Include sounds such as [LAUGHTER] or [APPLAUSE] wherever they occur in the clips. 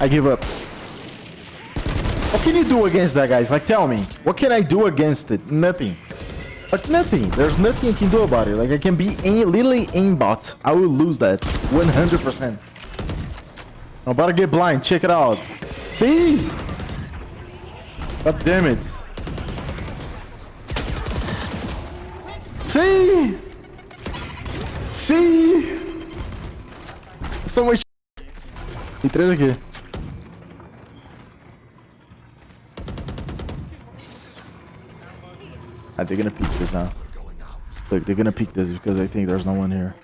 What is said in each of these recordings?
I give up. What can you do against that, guys? Like, tell me. What can I do against it? Nothing. Like, nothing. There's nothing I can do about it. Like, I can be aim, literally aimbot. I will lose that. 100%. I'm about to get blind. Check it out. See? God damn it. See? See? So much E três. They're gonna peek this now. Look, they're gonna peek this because I think there's no one here.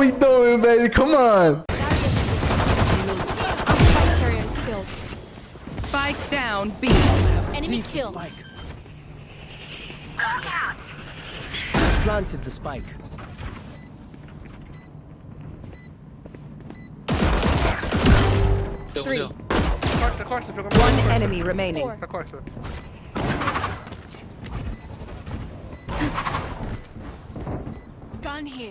We doing, baby. Come on. Spike carrier is killed. Spike down B. Enemy killed. Planted the spike. Three. Corta, corta, jogando One enemy remaining. Four. Tá corta. Gun here.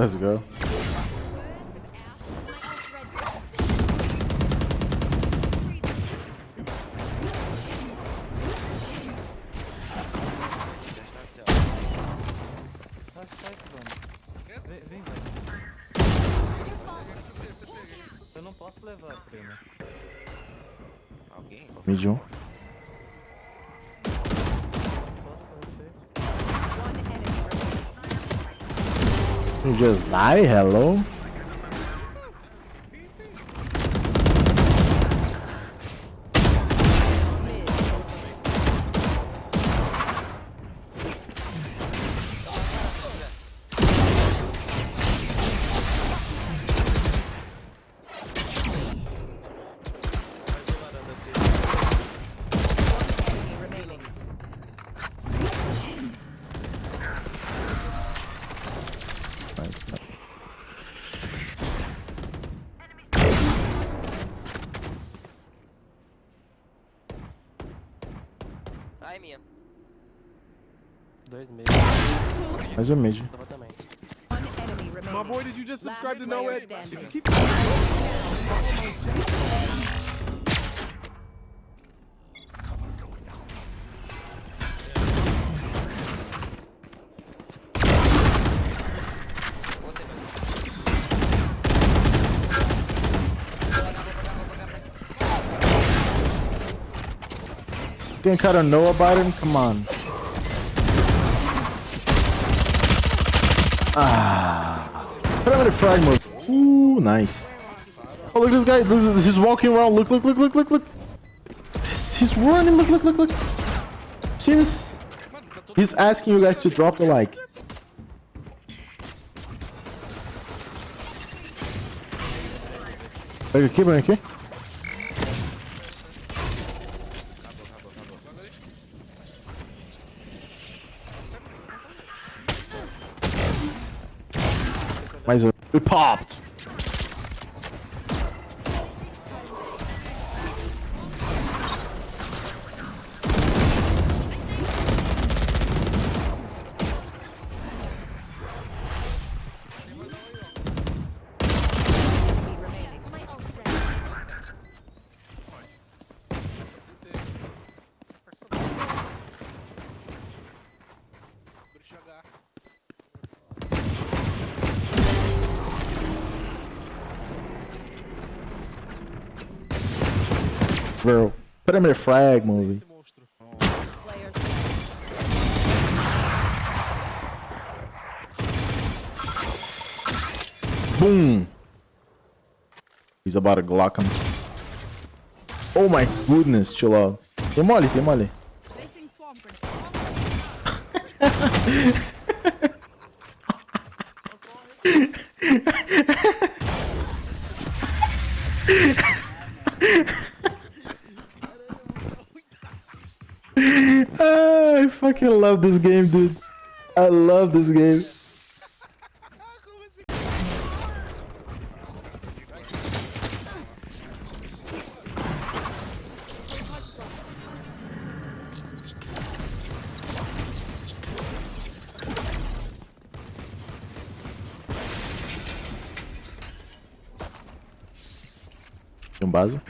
Let's go. Just die? Hello? Mais um mid. My boy, did you just subscribe to No Ed? If you keep can kind of know about him. Come on. Ah. The frag mode. Ooh, nice. Oh, look at this guy. Look, he's walking around. Look, look, look, look, look, look. He's running. Look, look, look, look. See this? He's asking you guys to drop the like. Pega aqui, põe aqui. We popped. Bro. Put him in a frag movie. Boom. He's about to Glock him. Oh my goodness, chill out. Tem mole, tem mole. [LAUGHS] fucking love this game, dude. I love this game. Um?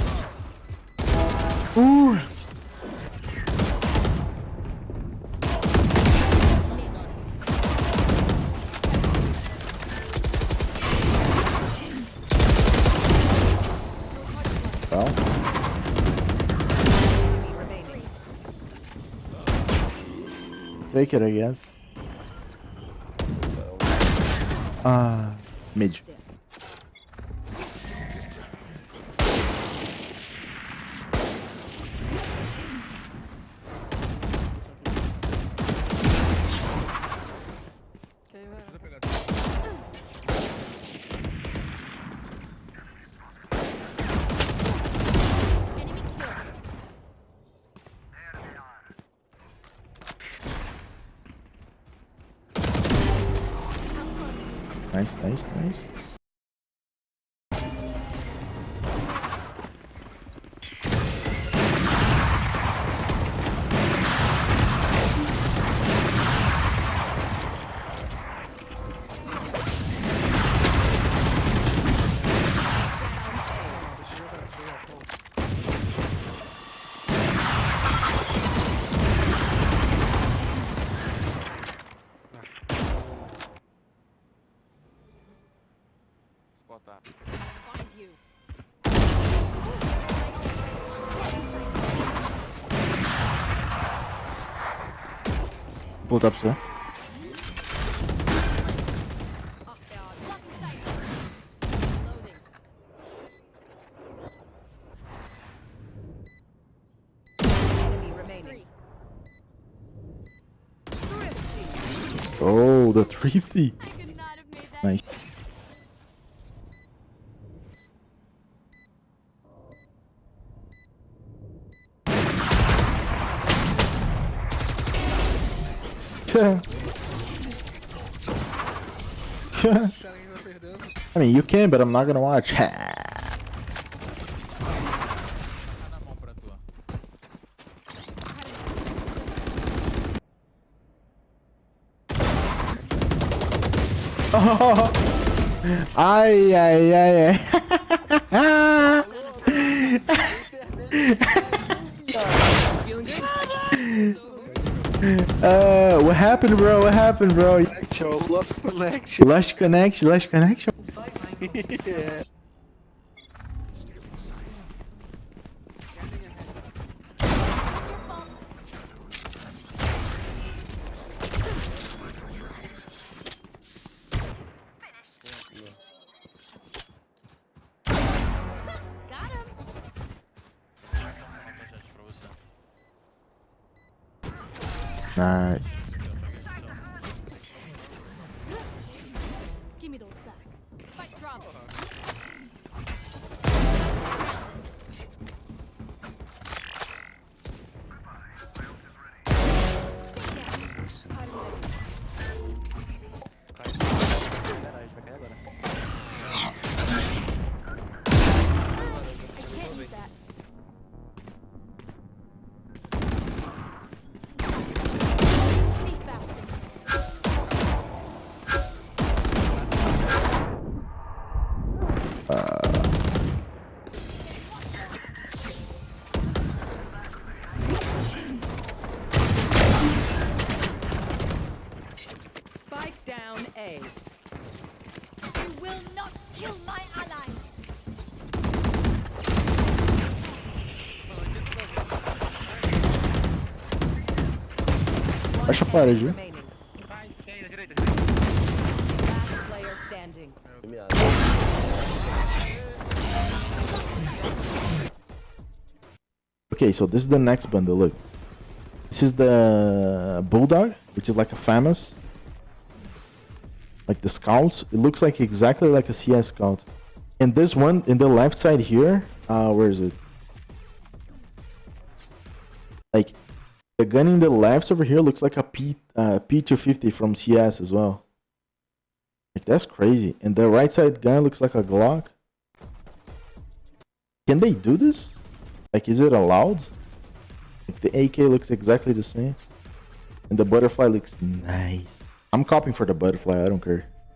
take it, I guess. Ah, mid. Enemy Nice, nice, nice. Botar. Find you. Pull up, sir. Up there. Loading. Enemy remaining. Thrifty. Oh, the thrifty. I could not have made that. Nice. [LAUGHS] I mean, you can, but I'm not gonna watch. Oh. Ai, ai, ai, ai. Uh, what happened, bro? What happened, bro? Connection, lost connection. Lost connection, lost connection. [LAUGHS] yeah. Nice. A parede. Okay, so this is the next bundle. Look, this is the bulldog, which is like a famous, like the scout. It looks like exactly like a CS scout. And this one in the left side here, uh, where is it? Like the gun in the left over here looks like a P uh, P250 from CS as well. Like that's crazy. And the right side gun looks like a Glock. Can they do this? Like, is it allowed? Like, the AK looks exactly the same. And the butterfly looks nice. I'm copying for the butterfly, I don't care.